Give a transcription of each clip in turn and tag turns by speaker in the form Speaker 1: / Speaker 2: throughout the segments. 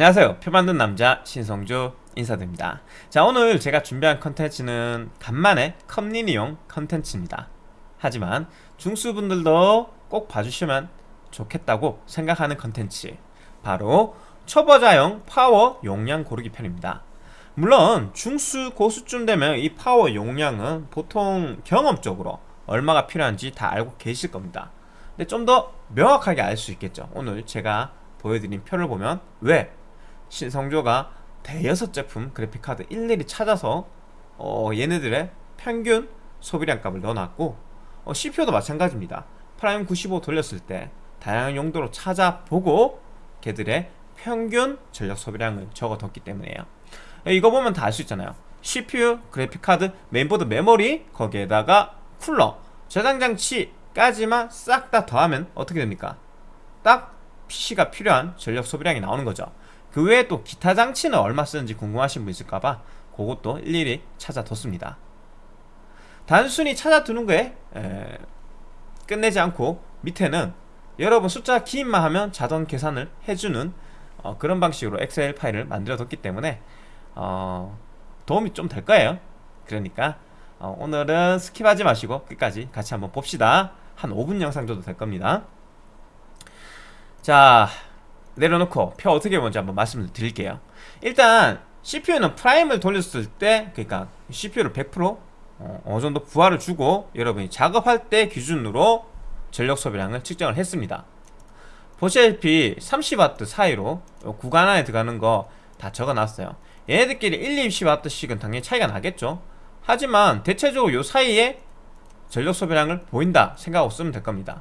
Speaker 1: 안녕하세요. 표 만든 남자 신성주 인사드립니다. 자 오늘 제가 준비한 컨텐츠는 간만에 컴린이용 컨텐츠입니다. 하지만 중수분들도 꼭 봐주시면 좋겠다고 생각하는 컨텐츠. 바로 초보자용 파워 용량 고르기 편입니다. 물론 중수 고수쯤 되면 이 파워 용량은 보통 경험적으로 얼마가 필요한지 다 알고 계실 겁니다. 근데 좀 더 명확하게 알 수 있겠죠. 오늘 제가 보여드린 표를 보면 왜 신성조가 대여섯 제품 그래픽카드 일일이 찾아서 어, 얘네들의 평균 소비량 값을 넣어놨고 어, CPU도 마찬가지입니다. Prime 95 돌렸을 때 다양한 용도로 찾아보고 걔들의 평균 전력 소비량을 적어뒀기 때문에요. 예, 이거 보면 다 알 수 있잖아요. CPU, 그래픽카드, 메인보드, 메모리 거기에다가 쿨러, 저장장치까지만 싹 다 더하면 어떻게 됩니까? 딱 PC가 필요한 전력 소비량이 나오는 거죠 그 외에 또 기타 장치는 얼마 쓰는지 궁금하신 분 있을까봐 그것도 일일이 찾아뒀습니다. 단순히 찾아두는 거에 에, 끝내지 않고 밑에는 여러분 숫자 기입만 하면 자동 계산을 해주는 어, 그런 방식으로 엑셀 파일을 만들어 뒀기 때문에 어, 도움이 좀 될 거예요. 그러니까 어, 오늘은 skip하지 마시고 끝까지 같이 한번 봅시다. 한 5분 영상 정도 될 겁니다. 자 내려놓고 표 어떻게 보는지 한번 말씀을 드릴게요. 일단 CPU는 Prime을 돌렸을 때 그러니까 CPU를 100% 어, 어느 정도 부하를 주고 여러분이 작업할 때 기준으로 전력 소비량을 측정을 했습니다. 보시다시피 30W 사이로 구간 안에 들어가는 거 다 적어놨어요. 얘네들끼리 1, 20W씩은 당연히 차이가 나겠죠. 하지만 대체적으로 요 사이에 전력 소비량을 보인다 생각하고 쓰면 될 겁니다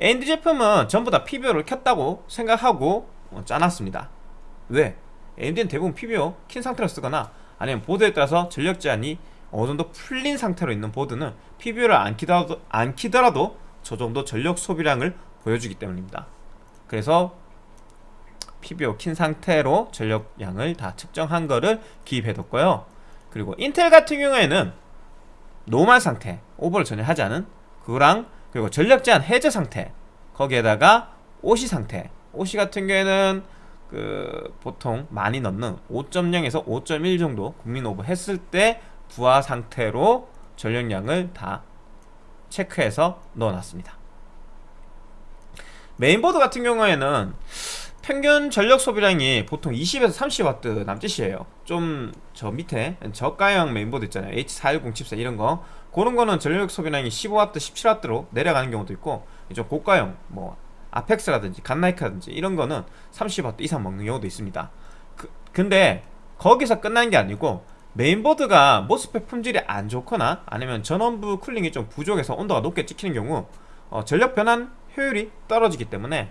Speaker 1: AMD 제품은 전부 다 PBO를 켰다고 생각하고 어, 짜놨습니다. 왜? AMD는 대부분 PBO 킨 상태로 쓰거나 아니면 보드에 따라서 전력 제한이 어느 정도 풀린 상태로 있는 보드는 PBO를 안 키더라도, 안 키더라도 저 정도 전력 소비량을 보여주기 때문입니다. 그래서 PBO 킨 상태로 전력량을 다 측정한 거를 기입해뒀고요. 그리고 인텔 같은 경우에는 normal 상태 오버를 전혀 하지 않은 그거랑 그리고 전력 제한 해제 상태 거기에다가 OC 상태. OC 같은 경우에는 그 보통 많이 넣는 5.0에서 5.1 정도 국민 오버 했을 때 부하 상태로 전력량을 다 체크해서 넣어놨습니다. 메인보드 같은 경우에는 평균 전력 소비량이 보통 20에서 30W 남짓이에요. 좀 저 밑에 저가형 메인보드 있잖아요. H410 칩셋 이런거. 그런 거는 전력 소비량이 15W, 17W로 내려가는 경우도 있고 좀 고가형 뭐 Apex라든지 Godlike라든지 이런 거는 30W 이상 먹는 경우도 있습니다. 그, 근데 거기서 끝난 게 아니고 메인보드가 MOSFET 품질이 안 좋거나 아니면 전원부 cooling이 좀 부족해서 온도가 높게 찍히는 경우 어, 전력 변환 효율이 떨어지기 때문에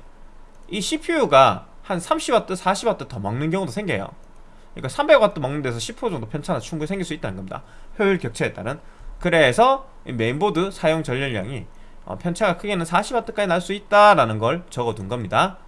Speaker 1: 이 CPU가 한 30W, 40W 더 먹는 경우도 생겨요. 그러니까 300W 먹는 데서 10% 정도 편차가 충분히 생길 수 있다는 겁니다. 효율 격차에 따른. 그래서 메인보드 사용 전력량이 어, 편차가 크게는 40W까지 날 수 있다라는 걸 적어둔 겁니다.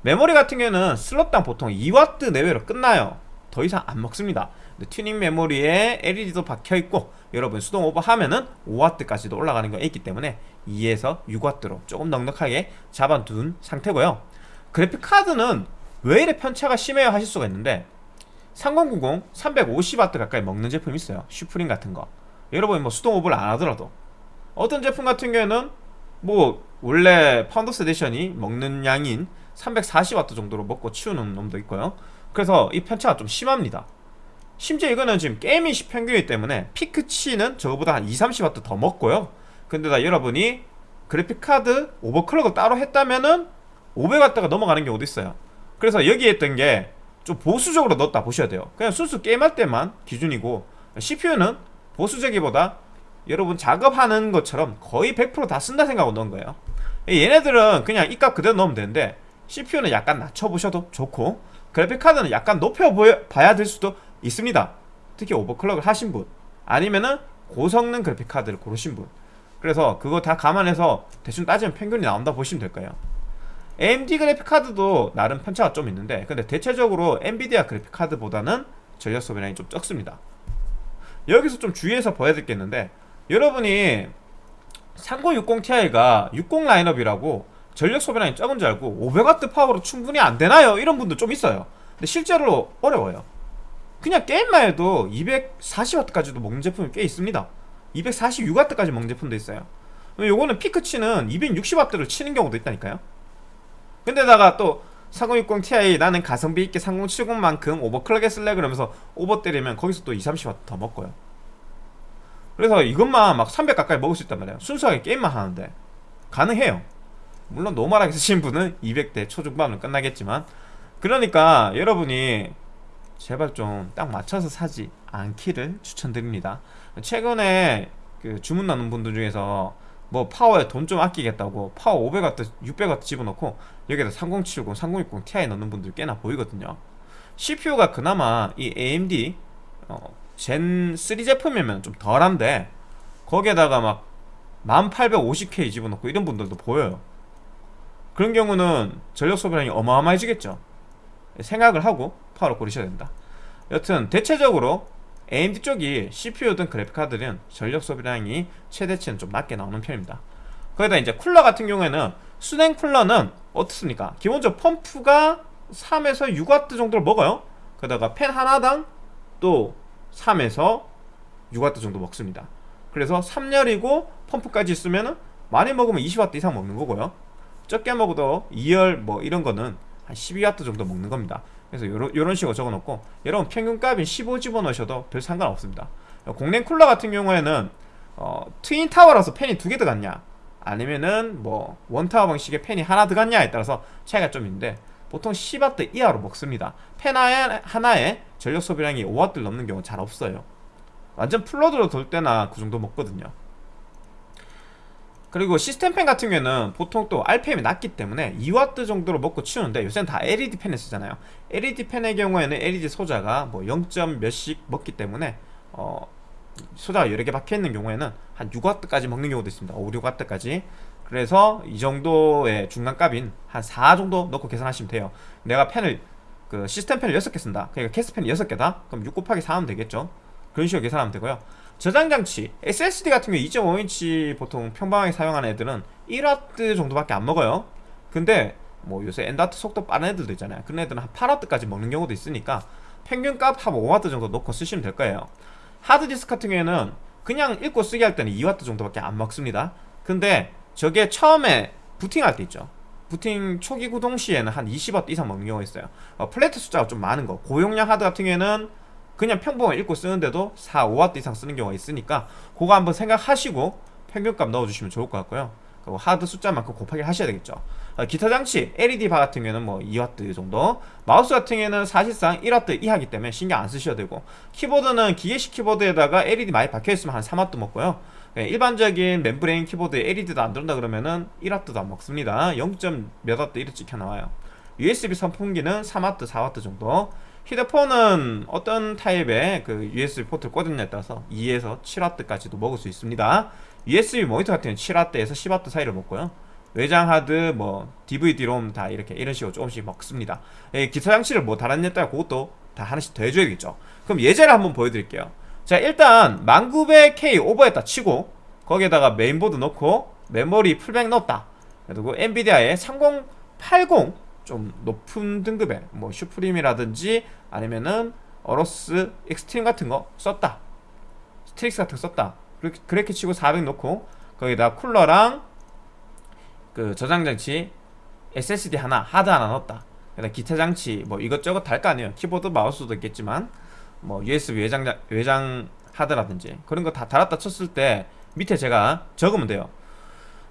Speaker 1: 메모리 같은 경우는 슬롯당 보통 2W 내외로 끝나요. 더 이상 안 먹습니다. 튜닝 메모리에 LED도 박혀있고 여러분 수동 오버하면은 5W까지도 올라가는 게 있기 때문에 2에서 6W로 조금 넉넉하게 잡아둔 상태고요 그래픽카드는 왜 이래 편차가 심해요 하실 수가 있는데 3090 350W 가까이 먹는 제품이 있어요. Suprim 같은 거. 여러분이 뭐 수동 오버를 안 하더라도. 어떤 제품 같은 경우에는 뭐 원래 Founders Edition이 먹는 양인 340W 정도로 먹고 치우는 놈도 있고요. 그래서 이 편차가 좀 심합니다. 심지어 이거는 지금 gaming 시 평균이기 때문에 peak치는 저거보다 한 2, 30W 더 먹고요. 근데 다 여러분이 그래픽카드 overclock을 따로 했다면은 500W가 넘어가는 경우도 있어요? 그래서 여기에 있던 게 좀 보수적으로 넣었다 보셔야 돼요. 그냥 순수 게임할 때만 기준이고 CPU는 보수적이보다 여러분 작업하는 것처럼 거의 100%다 쓴다 생각하고 넣은 거예요. 얘네들은 그냥 이 값 그대로 넣으면 되는데 CPU는 약간 낮춰보셔도 좋고 그래픽카드는 약간 높여봐야 될 수도 있습니다. 특히 오버클럭을 하신 분 아니면은 고성능 그래픽카드를 고르신 분. 그래서 그거 다 감안해서 대충 따지면 평균이 나온다 보시면 될 거예요 AMD 그래픽카드도 나름 편차가 좀 있는데 근데 대체적으로 엔비디아 그래픽카드보다는 전력 소비량이 좀 적습니다. 여기서 좀 주의해서 봐야 있는데 여러분이 3060ti가 60 라인업이라고 전력 소비량이 적은 줄 알고 500W 파워로 충분히 안 되나요? 이런 분도 좀 있어요. 근데 실제로 어려워요. 그냥 게임만 해도 240W까지도 먹는 제품이 꽤 있습니다. 246W까지 먹는 제품도 있어요. 요거는 피크치는 260W를 치는 경우도 있다니까요 근데다가 또3060 Ti 나는 가성비 있게 3070만큼 오버클럭에 쓸래? 그러면서 오버 때리면 거기서 또 2, 30W 더 먹고요. 그래서 이것만 막 300 가까이 먹을 수 있단 말이에요. 순수하게 게임만 하는데. 가능해요. 물론 노멀하게 쓰시는 분은 200대 초중반으로 끝나겠지만. 그러니까 여러분이 제발 좀 딱 맞춰서 사지 않기를 추천드립니다. 최근에 그 주문 나눈 분들 중에서 뭐 파워에 돈 좀 아끼겠다고 파워 500W, 600W 집어넣고 여기다 3070, 3060 Ti 넣는 분들 꽤나 보이거든요. CPU가 그나마 이 AMD 어, 젠3 제품이면 좀 덜한데 거기에다가 막 1850K 집어넣고 이런 분들도 보여요. 그런 경우는 전력 소비량이 어마어마해지겠죠. 생각을 하고 파워를 고르셔야 된다. 여튼 대체적으로 AMD 쪽이 CPU든 그래픽카드는 전력 소비량이 최대치는 좀 낮게 나오는 편입니다. 거기다 이제 쿨러 같은 경우에는 수냉 쿨러는 어떻습니까? 기본적으로 펌프가 3에서 6W 정도를 먹어요. 거기다가 팬 하나당 또 3에서 6W 정도 먹습니다. 그래서 3열이고 펌프까지 있으면 많이 먹으면 20W 이상 먹는 거고요. 적게 먹어도 2열 뭐 이런 거는 한 12W 정도 먹는 겁니다 그래서 요런, 요런 식으로 적어놓고 여러분 평균값인 15 집어넣으셔도 별 상관없습니다. 공랭 쿨러 같은 경우에는 어, 트윈 타워라서 팬이 두 개 들어갔냐? 아니면은 뭐 원타워 방식의 팬이 하나 들어갔냐에 따라서 차이가 좀 있는데 보통 10W 이하로 먹습니다. 팬 하나에 전력 소비량이 5W 넘는 경우 잘 없어요. 완전 플러드로 돌 때나 그 정도 먹거든요 그리고 시스템 팬 같은 경우에는 보통 또 RPM이 낮기 때문에 2W 정도로 먹고 치우는데 요새는 다 LED 팬을 쓰잖아요. LED 팬의 경우에는 LED 소자가 뭐 0. 몇씩 먹기 때문에 어 소자가 여러 개 박혀있는 경우에는 한 6W까지 먹는 경우도 있습니다. 5, 6W까지. 그래서 이 정도의 중간값인 한 4 정도 넣고 계산하시면 돼요. 내가 팬을 그 시스템 팬을 6개 쓴다. 그러니까 캐스 팬이 6개다? 그럼 6 곱하기 4 하면 되겠죠? 그런 식으로 계산하면 되고요 저장장치 SSD 같은 경우 2.5인치 보통 평범하게 사용하는 애들은 1W 정도밖에 안 먹어요. 근데 뭐 요새 M.2 속도 빠른 애들도 있잖아요. 그런 애들은 한 8W까지 먹는 경우도 있으니까 평균값 한 5W 정도 넣고 쓰시면 될 거예요. 하드디스크 같은 경우에는 그냥 읽고 쓰기 할 때는 2W 정도밖에 안 먹습니다. 근데 저게 처음에 부팅할 때 있죠. 부팅 초기 구동 시에는 한 20W 이상 먹는 경우가 있어요. 어, plate 숫자가 좀 많은 거. 고용량 하드 같은 경우에는 그냥 평범하게 읽고 쓰는데도 4, 5W 이상 쓰는 경우가 있으니까 그거 한번 생각하시고 평균값 넣어주시면 좋을 것 같고요. 그리고 하드 숫자만큼 곱하기 하셔야 되겠죠. 어, 기타 장치 LED 바 같은 경우에는 뭐 2W 정도. 마우스 같은 경우에는 사실상 1W 이하기 때문에 신경 안 쓰셔도 되고. 키보드는 기계식 키보드에다가 LED 많이 박혀있으면 한 3W 먹고요. 네, 일반적인 membrane 키보드에 LED도 안 들어온다 그러면은 1W도 안 먹습니다. 0. 몇 W 이렇게 찍혀 나와요. USB 선풍기는 3W, 4W 정도 휴대폰은 어떤 타입의 그 USB 포트를 꽂느냐에 따라서 2에서 7W까지도 먹을 수 있습니다. USB 모니터 같은 경우는 7W에서 10W 사이를 먹고요. 외장 하드, 뭐 DVD-ROM 다 이렇게 이런 식으로 조금씩 먹습니다. 예, 기타 장치를 뭐 달았다가 그것도 다 하나씩 더 해줘야겠죠. 그럼 예제를 한번 보여드릴게요. 자 일단 10900K 오버했다 치고 거기에다가 메인보드 넣고 메모리 full bank 넣었다. 그리고 엔비디아의 3080 좀 높은 등급의 뭐 Suprim이라든지 아니면은 AORUS Xtreme 같은 거 썼다. Strix 같은 거 썼다. 그렇게, 그렇게 치고 400 넣고 거기다 쿨러랑 그 저장장치 SSD 하나 하드 하나 넣었다. 그다음 기타 장치 뭐 이것저것 달 거 아니에요. 키보드 마우스도 있겠지만 뭐 USB 외장 외장 하드라든지 그런 거 다 달았다 쳤을 때 밑에 제가 적으면 돼요.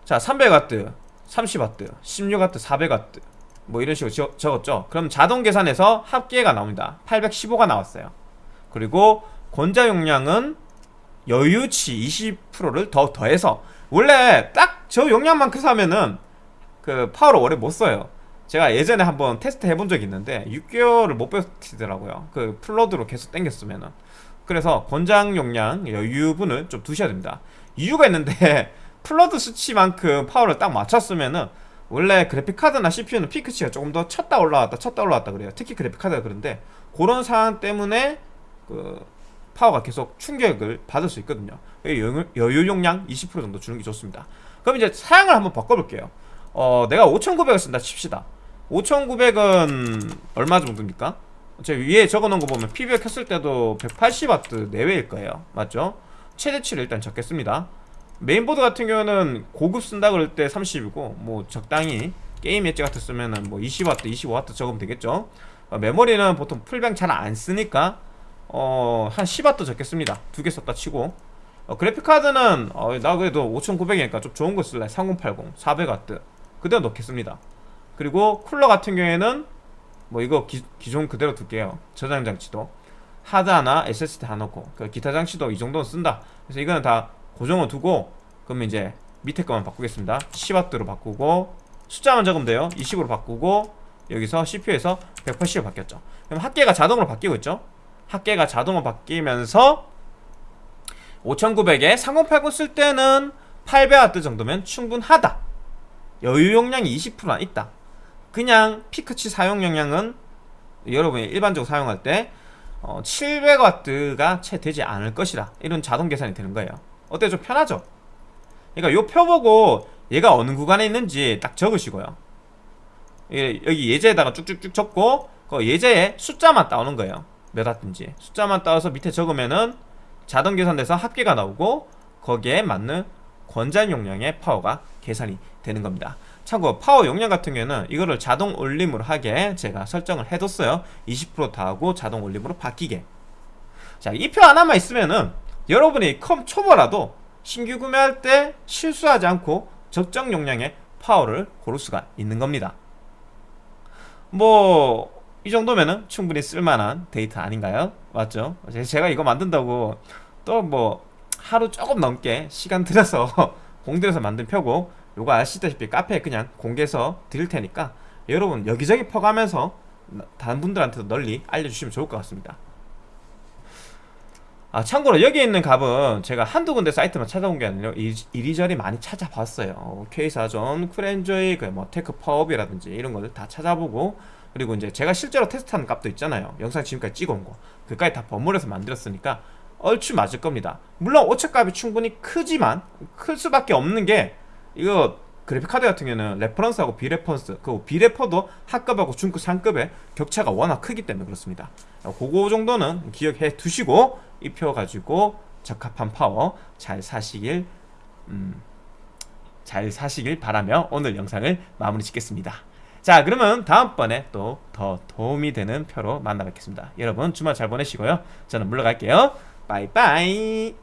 Speaker 1: 자 300W 30W 16W 400W 뭐 이런 식으로 적, 적었죠. 그럼 자동 계산해서 합계가 나옵니다. 815가 나왔어요. 그리고 권장 용량은 여유치 20%를 더 더해서 원래 딱 저 용량만큼 사면은 그 파워를 오래 못 써요. 제가 예전에 한번 테스트 해본 적이 있는데 6개월을 못 버티더라고요. 그 full load로 계속 땡겼으면은. 그래서 권장 용량 여유분을 좀 두셔야 됩니다. 이유가 있는데 full load 수치만큼 파워를 딱 맞췄으면은 원래 그래픽카드나 CPU는 peak치가 조금 더 쳤다 올라왔다 쳤다 올라왔다 그래요. 특히 그래픽카드가 그런데 그런 상황 때문에 그 파워가 계속 충격을 받을 수 있거든요. 여유 용량 20% 정도 주는 게 좋습니다. 그럼 이제 사양을 한번 바꿔볼게요. 어 내가 5900을 쓴다 칩시다. 5900은 얼마 정도입니까? 저 위에 적어놓은 거 보면 PBR 켰을 때도 180W 내외일 거예요. 맞죠? 최대치를 일단 적겠습니다 메인보드 같은 경우는 고급 쓴다 그럴 때 30이고 뭐 적당히 게임 엣지 같은 쓰면은 뭐 20W, 25W 적으면 되겠죠. 어, 메모리는 보통 풀뱅 잘 안 쓰니까 어, 한 10W 적겠습니다. 두 개 썼다 치고. 어, 그래픽카드는 어, 나 그래도 5900이니까 좀 좋은 거 쓸래. 3080, 400W 그대로 넣겠습니다. 그리고 쿨러 같은 경우에는 뭐 이거 기, 기존 그대로 둘게요. 저장 장치도. 하드 하나 SSD 다 넣고 그 기타 장치도 이 정도는 쓴다. 그래서 이거는 다 고정을 두고 그러면 이제 밑에 거만 바꾸겠습니다. 10W로 바꾸고 숫자만 적으면 돼요. 20으로 바꾸고 여기서 CPU에서 180으로 바뀌었죠. 그럼 합계가 자동으로 바뀌고 있죠? 합계가 자동으로 바뀌면서 5900에 3080 쓸 때는 800W 정도면 충분하다. 여유 용량이 20%나 있다. 그냥 피크치 사용 용량은 여러분이 일반적으로 사용할 때 어, 700W가 채 되지 않을 것이라 이런 자동 계산이 되는 거예요 어때? 좀 편하죠? 그러니까 요표 보고 얘가 어느 구간에 있는지 딱 적으시고요. 예, 여기 예제에다가 쭉쭉쭉 적고 그 예제에 숫자만 따오는 거예요. 몇 와트인지. 숫자만 따와서 밑에 적으면은 자동 계산돼서 합계가 나오고 거기에 맞는 권장 용량의 파워가 계산이 되는 겁니다. 참고 파워 용량 같은 경우에는 이거를 자동 올림으로 하게 제가 설정을 해뒀어요. 20%다 하고 자동 올림으로 바뀌게. 자 이 표 하나만 있으면은 여러분이 컴 초보라도 신규 구매할 때 실수하지 않고 적정 용량의 파워를 고를 수가 있는 겁니다 뭐 이 정도면은 충분히 쓸만한 데이터 아닌가요? 맞죠? 제가 이거 만든다고 또 뭐 하루 조금 넘게 시간 들여서 공들여서 만든 표고 요거 아시다시피 카페에 그냥 공개해서 드릴 테니까 여러분 여기저기 퍼가면서 다른 분들한테도 널리 알려주시면 좋을 것 같습니다 아 참고로 여기 있는 값은 제가 한두 군데 사이트만 찾아본 게 아니라 이리저리 많이 찾아봤어요. K사전, 쿨엔조이, 그뭐 TechPowerUp이라든지 이런 것들 다 찾아보고 그리고 이제 제가 실제로 테스트하는 값도 있잖아요. 영상 지금까지 찍어온 거. 그까지 다 버무려서 만들었으니까 얼추 맞을 겁니다. 물론 오차값이 충분히 크지만 클 수밖에 없는 게 이거 그래픽카드 같은 경우는 reference하고 비reference 그 비레퍼도 하급하고 중급 상급의 격차가 워낙 크기 때문에 그렇습니다. 그거 정도는 기억해 두시고 이 표 가지고 적합한 파워 잘 사시길 음, 잘 사시길 바라며 오늘 영상을 마무리 짓겠습니다. 자 그러면 다음번에 또 더 도움이 되는 표로 만나 뵙겠습니다. 여러분 주말 잘 보내시고요. 저는 물러갈게요. 빠이빠이